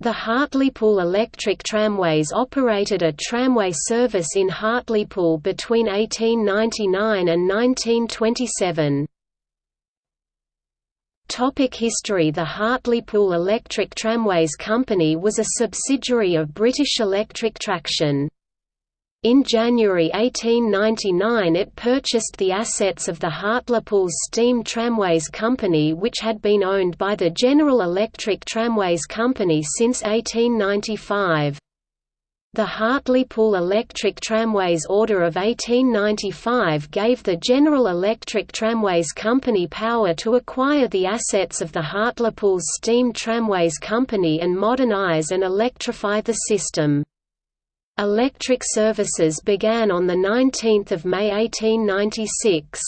The Hartlepool Electric Tramways operated a tramway service in Hartlepool between 1899 and 1927. Topic history The Hartlepool Electric Tramways Company was a subsidiary of British Electric Traction. In January 1899 it purchased the assets of the Hartlepool Steam Tramways Company which had been owned by the General Electric Tramways Company since 1895. The Hartlepool Electric Tramways Order of 1895 gave the General Electric Tramways Company power to acquire the assets of the Hartlepool Steam Tramways Company and modernise and electrify the system. Electric services began on 19 May 1896.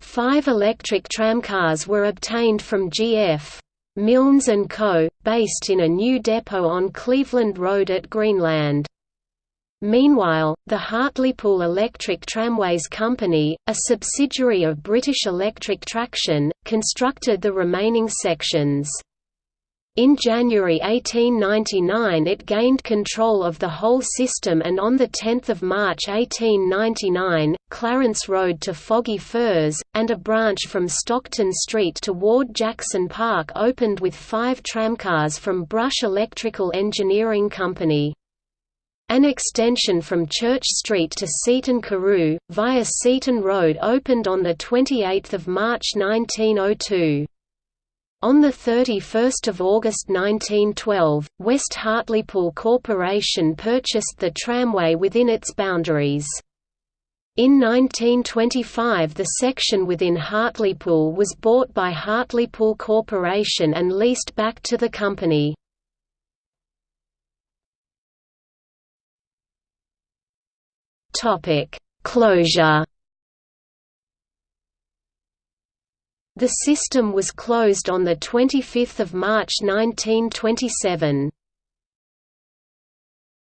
Five electric tramcars were obtained from G.F. Milnes & Co., based in a new depot on Cleveland Road at Greenland. Meanwhile, the Hartlepool Electric Tramways Company, a subsidiary of British Electric Traction, constructed the remaining sections. In January 1899 it gained control of the whole system and on 10 March 1899, Clarence Road to Foggy Furze, and a branch from Stockton Street to Ward Jackson Park opened with five tramcars from Brush Electrical Engineering Company. An extension from Church Street to Seaton Carew, via Seaton Road opened on 28 March 1902. On 31 August 1912, West Hartlepool Corporation purchased the tramway within its boundaries. In 1925 the section within Hartlepool was bought by Hartlepool Corporation and leased back to the company. Closure The system was closed on 25 March 1927.